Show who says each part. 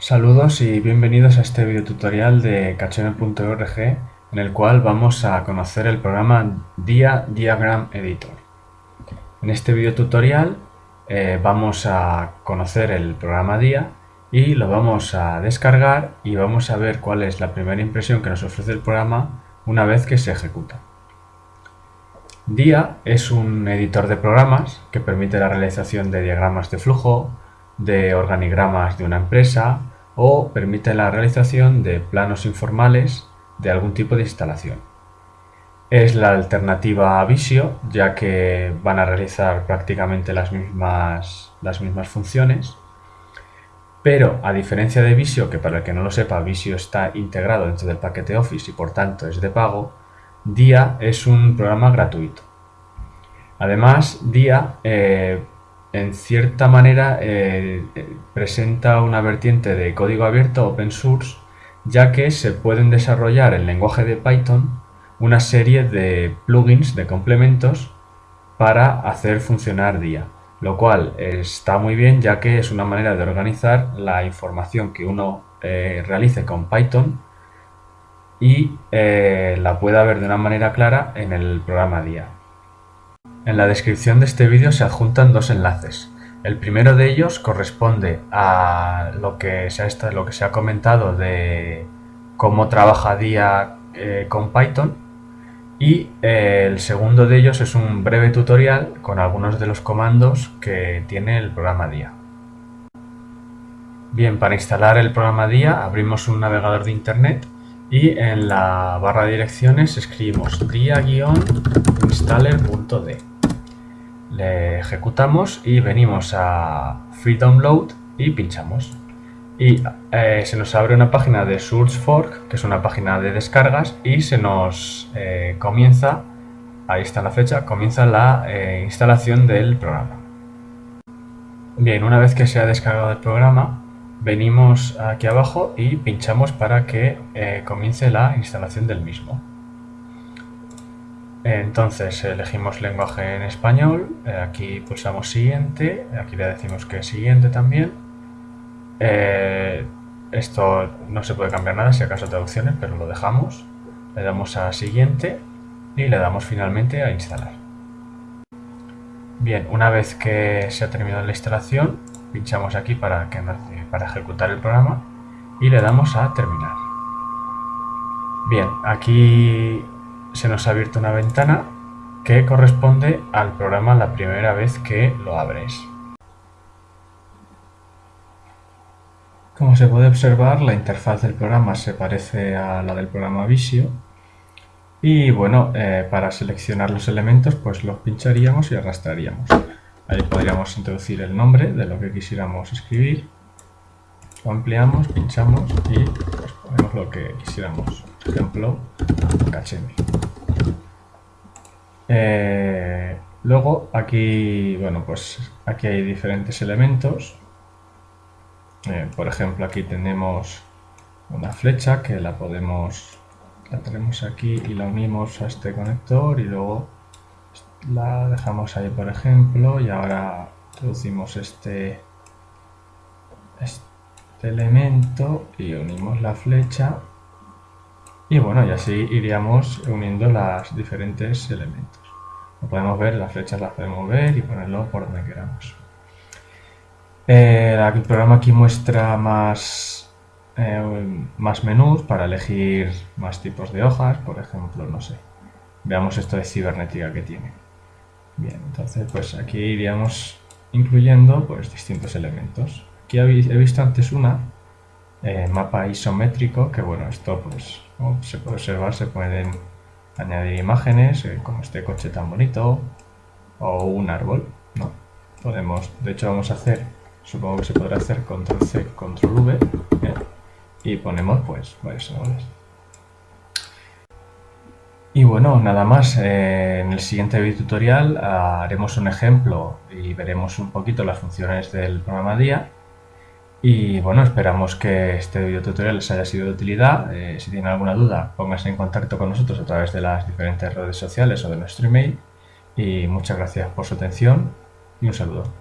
Speaker 1: Saludos y bienvenidos a este video tutorial de Kacheme.org en el cual vamos a conocer el programa Dia Diagram Editor. En este video tutorial eh, vamos a conocer el programa Dia y lo vamos a descargar y vamos a ver cuál es la primera impresión que nos ofrece el programa una vez que se ejecuta. Dia es un editor de programas que permite la realización de diagramas de flujo, de organigramas de una empresa o permite la realización de planos informales de algún tipo de instalación. Es la alternativa a Visio, ya que van a realizar prácticamente las mismas, las mismas funciones, pero a diferencia de Visio, que para el que no lo sepa, Visio está integrado dentro del paquete Office y por tanto es de pago, Dia es un programa gratuito. Además, Dia eh, en cierta manera eh, eh, presenta una vertiente de código abierto open source ya que se pueden desarrollar en lenguaje de Python una serie de plugins, de complementos para hacer funcionar DIA, lo cual está muy bien ya que es una manera de organizar la información que uno eh, realice con Python y la pueda ver de una manera clara en el programa DIA. En la descripción de este vídeo se adjuntan dos enlaces. El primero de ellos corresponde a lo que se ha, comentado de cómo trabaja DIA eh, con Python y eh, el segundo de ellos es un breve tutorial con algunos de los comandos que tiene el programa DIA. Bien, para instalar el programa DIA abrimos un navegador de internet y en la barra de direcciones escribimos dia-installer.d ejecutamos y venimos a Free Download y pinchamos. Y eh, se nos abre una página de SourceForge, que es una página de descargas, y se nos eh, comienza, ahí está la fecha, comienza la eh, instalación del programa. Bien, una vez que se ha descargado el programa, venimos aquí abajo y pinchamos para que comience la instalación del mismo. Entonces elegimos lenguaje en español, eh, aquí pulsamos siguiente, aquí le decimos que siguiente también. Eh, esto no se puede cambiar nada si acaso traducciones, pero lo dejamos. Le damos a siguiente y le damos finalmente a instalar. Bien, una vez que se ha terminado la instalación, pinchamos aquí para, que, para ejecutar el programa y le damos a terminar. Bien, aquí se nos ha abierto una ventana que corresponde al programa la primera vez que lo abres. Como se puede observar, la interfaz del programa se parece a la del programa Visio. Y bueno, eh, para seleccionar los elementos, pues los pincharíamos y arrastraríamos. Ahí podríamos introducir el nombre de lo que quisiéramos escribir. Lo ampliamos, pinchamos y pues, ponemos lo que quisiéramos. Por ejemplo, Kachemi. Eh, luego aquí, bueno, pues aquí hay diferentes elementos. Eh, por ejemplo, aquí tenemos una flecha que la podemos, la tenemos aquí y la unimos a este conector y luego la dejamos ahí, por ejemplo, y ahora introducimos este, este elemento y unimos la flecha y bueno, y así iríamos uniendo los diferentes elementos. Lo podemos ver, las flechas las podemos ver y ponerlo por donde queramos. Eh, el programa aquí muestra más, eh, más menús para elegir más tipos de hojas, por ejemplo, no sé. Veamos esto de cibernética que tiene. Bien, entonces pues aquí iríamos incluyendo pues distintos elementos. Aquí he visto antes una, eh, mapa isométrico, que bueno, esto pues como se puede observar se pueden añadir imágenes, eh, como este coche tan bonito, o un árbol, ¿no? Podemos, de hecho vamos a hacer, supongo que se podrá hacer control C, control V, ¿eh? y ponemos pues varios árboles. Y bueno, nada más, eh, en el siguiente video tutorial haremos un ejemplo y veremos un poquito las funciones del programa DIA y bueno, esperamos que este video tutorial les haya sido de utilidad. Eh, si tienen alguna duda, pónganse en contacto con nosotros a través de las diferentes redes sociales o de nuestro email. Y muchas gracias por su atención y un saludo.